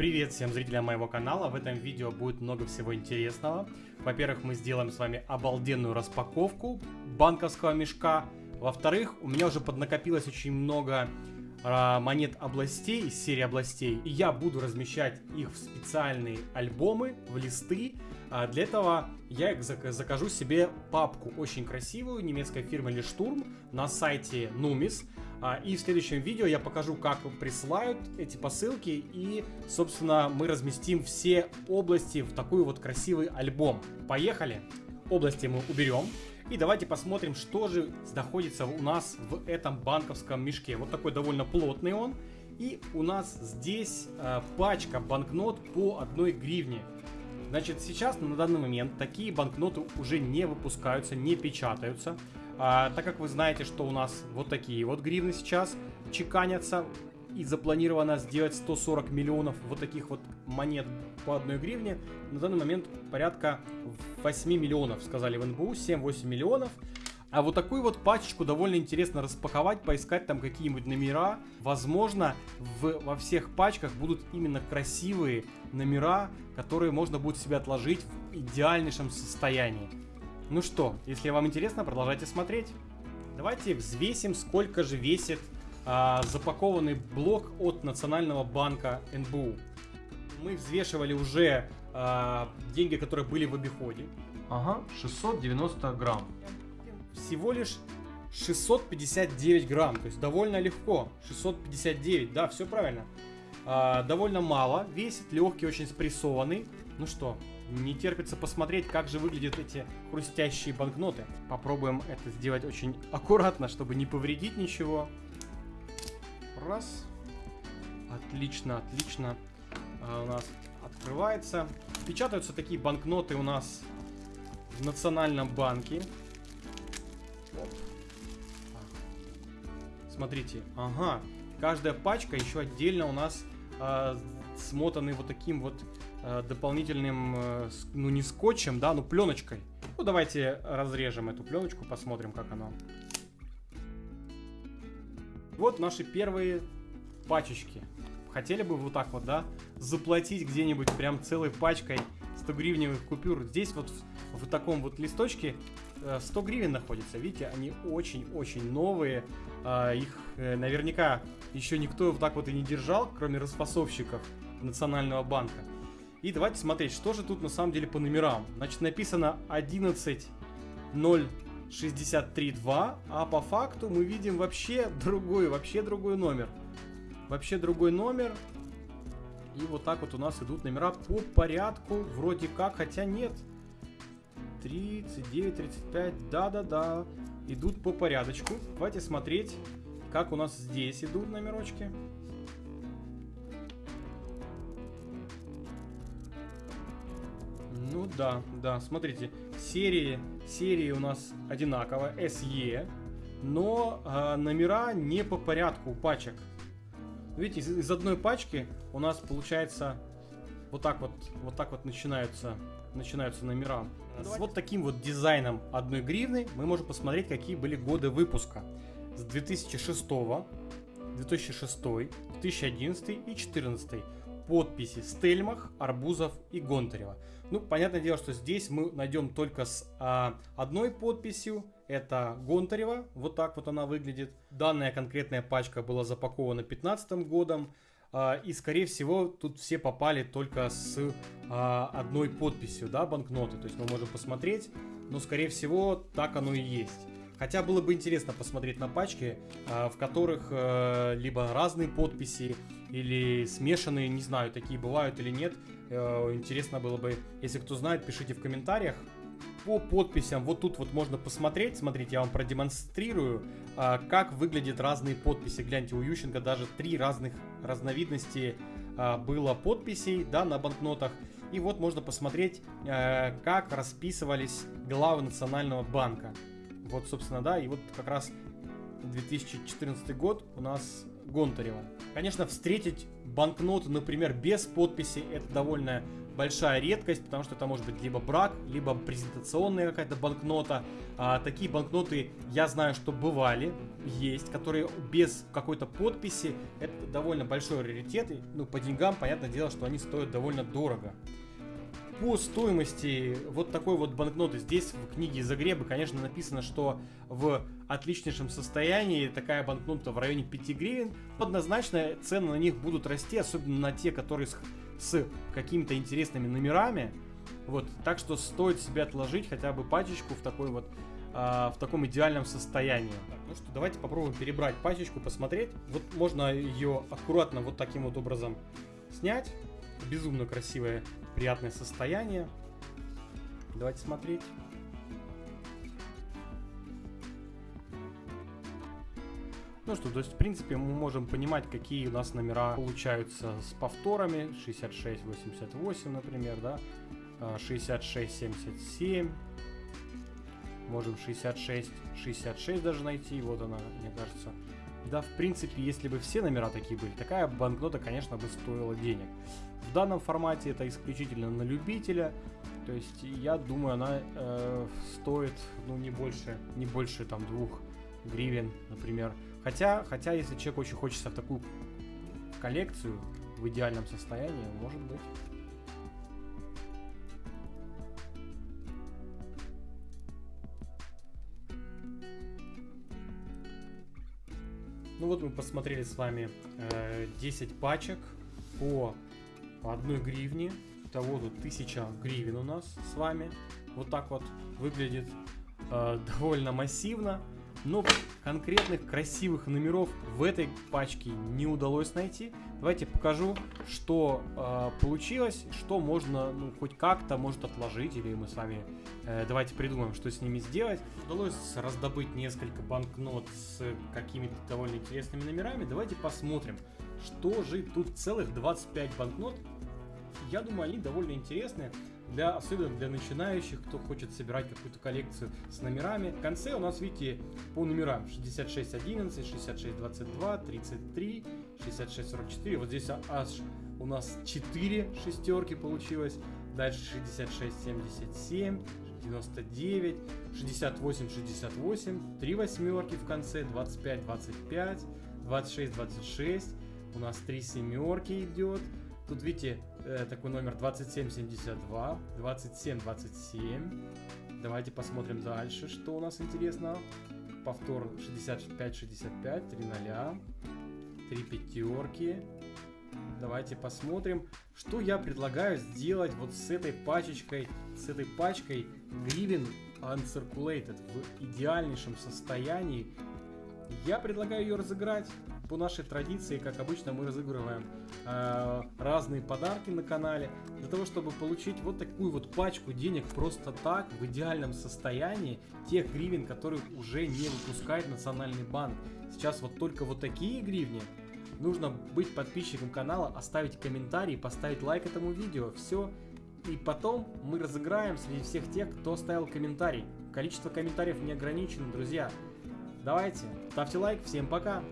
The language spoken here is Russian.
Привет всем зрителям моего канала, в этом видео будет много всего интересного. Во-первых, мы сделаем с вами обалденную распаковку банковского мешка. Во-вторых, у меня уже поднакопилось очень много э, монет областей из серии областей. И я буду размещать их в специальные альбомы, в листы. А для этого я закажу себе папку очень красивую немецкой фирмы Лештурм на сайте Numis. А, и в следующем видео я покажу, как присылают эти посылки и, собственно, мы разместим все области в такой вот красивый альбом. Поехали! Области мы уберем. И давайте посмотрим, что же находится у нас в этом банковском мешке. Вот такой довольно плотный он. И у нас здесь э, пачка банкнот по одной гривне. Значит, сейчас на данный момент такие банкноты уже не выпускаются, не печатаются. А, так как вы знаете, что у нас вот такие вот гривны сейчас чеканятся, и запланировано сделать 140 миллионов вот таких вот монет по одной гривне, на данный момент порядка 8 миллионов, сказали в НБУ, 7-8 миллионов. А вот такую вот пачечку довольно интересно распаковать, поискать там какие-нибудь номера. Возможно, в, во всех пачках будут именно красивые номера, которые можно будет себе отложить в идеальнейшем состоянии. Ну что, если вам интересно, продолжайте смотреть. Давайте взвесим, сколько же весит а, запакованный блок от Национального банка НБУ. Мы взвешивали уже а, деньги, которые были в обиходе. Ага, 690 грамм. Всего лишь 659 грамм, то есть довольно легко. 659, да, все правильно. А, довольно мало, весит, легкий, очень спрессованный. Ну что, не терпится посмотреть, как же выглядят эти хрустящие банкноты. Попробуем это сделать очень аккуратно, чтобы не повредить ничего. Раз. Отлично, отлично. А у нас открывается. Печатаются такие банкноты у нас в Национальном банке. Смотрите, ага. Каждая пачка еще отдельно у нас э, смотаны вот таким вот дополнительным, э, ну не скотчем, да, ну пленочкой. Ну давайте разрежем эту пленочку, посмотрим, как оно. Вот наши первые пачечки. Хотели бы вот так вот, да, заплатить где-нибудь прям целой пачкой 100 гривневых купюр. Здесь вот в, в таком вот листочке 100 э, гривен находится. Видите, они очень-очень новые. А, их э, наверняка еще никто вот так вот и не держал, кроме распасовщиков. Национального банка. И давайте смотреть, что же тут на самом деле по номерам. Значит, написано 11.063.2, а по факту мы видим вообще другой, вообще другой номер. Вообще другой номер. И вот так вот у нас идут номера по порядку, вроде как, хотя нет. 39, 35, да-да-да, идут по порядочку. Давайте смотреть, как у нас здесь идут номерочки. Ну да, да, смотрите, серии, серии у нас одинаково, SE, но э, номера не по порядку пачек. Видите, из, из одной пачки у нас получается вот так вот, вот так вот начинаются, начинаются номера. Ну, С вот таким вот дизайном одной гривны мы можем посмотреть, какие были годы выпуска. С 2006, 2006, 2011 и 2014 подписи Стельмах, Арбузов и Гонтарева. Ну, понятное дело, что здесь мы найдем только с а, одной подписью. Это Гонтарева, вот так вот она выглядит. Данная конкретная пачка была запакована 2015 годом. А, и, скорее всего, тут все попали только с а, одной подписью, да, банкноты. То есть мы можем посмотреть, но, скорее всего, так оно и есть. Хотя было бы интересно посмотреть на пачки, а, в которых э, либо разные подписи, или смешанные, не знаю, такие бывают или нет. Э, интересно было бы, если кто знает, пишите в комментариях. По подписям, вот тут вот можно посмотреть, смотрите, я вам продемонстрирую, а, как выглядят разные подписи. Гляньте, у Ющенко даже три разных разновидности а, было подписей, да, на банкнотах. И вот можно посмотреть, э, как расписывались главы Национального банка. Вот, собственно, да, и вот как раз 2014 год у нас Гонтаревым. Конечно, встретить банкноты, например, без подписи, это довольно большая редкость, потому что это может быть либо брак, либо презентационная какая-то банкнота. А, такие банкноты я знаю, что бывали, есть, которые без какой-то подписи. Это довольно большой раритет. И, ну, по деньгам, понятное дело, что они стоят довольно дорого. По стоимости вот такой вот банкноты здесь в книге Загреба, конечно, написано, что в отличнейшем состоянии такая банкнота в районе 5 гривен. Однозначно цены на них будут расти, особенно на те, которые с, с какими-то интересными номерами. Вот, так что стоит себе отложить хотя бы пачечку в такой вот а, в таком идеальном состоянии. Так, ну что, давайте попробуем перебрать пачечку, посмотреть. Вот можно ее аккуратно вот таким вот образом снять. Безумно красивое, приятное состояние. Давайте смотреть. Ну что, то есть, в принципе, мы можем понимать, какие у нас номера получаются с повторами. 66, 88, например, да. 66, 77. Можем 66, 66 даже найти. Вот она, мне кажется. Да, в принципе, если бы все номера такие были, такая банкнота, конечно, бы стоила денег. В данном формате это исключительно на любителя. То есть, я думаю, она э, стоит, ну, не больше, не больше, там, двух гривен, например. Хотя, хотя, если человек очень хочется в такую коллекцию в идеальном состоянии, может быть. Ну вот мы посмотрели с вами э, 10 пачек по, одной гривне. Того тут 1000 гривен у нас с вами. Вот так вот выглядит э, довольно массивно. Но конкретных красивых номеров в этой пачке не удалось найти. Давайте покажу, что э, получилось, что можно, ну, хоть как-то, может отложить, или мы с вами давайте придумаем, что с ними сделать. Удалось раздобыть несколько банкнот с какими-то довольно интересными номерами. Давайте посмотрим, что же тут целых 25 банкнот. Я думаю, они довольно интересные для, особенно для начинающих, кто хочет собирать какую-то коллекцию с номерами. В конце у нас, видите, по номерам 6611, 6622, 33, 6644. Вот здесь аж у нас 4 шестерки получилось. Дальше 6677, 99, 68, 68, 3 восьмерки в конце, 25, 25, 26, 26. У нас 3 семерки идет. Тут, видите, э, такой номер 2772, 2727. Давайте посмотрим дальше, что у нас интересного. Повтор 65-65, 3 ноля, 3 пятерки. Давайте посмотрим, что я предлагаю сделать вот с этой пачечкой, с этой пачкой гривен Uncirculated в идеальнейшем состоянии. Я предлагаю ее разыграть по нашей традиции, как обычно, мы разыгрываем э, разные подарки на канале, для того, чтобы получить вот такую вот пачку денег просто так, в идеальном состоянии, тех гривен, которые уже не выпускает Национальный банк. Сейчас вот только вот такие гривни, нужно быть подписчиком канала, оставить комментарий, поставить лайк этому видео, все. И потом мы разыграем среди всех тех, кто оставил комментарий. Количество комментариев не ограничено, друзья. Давайте, ставьте лайк, всем пока!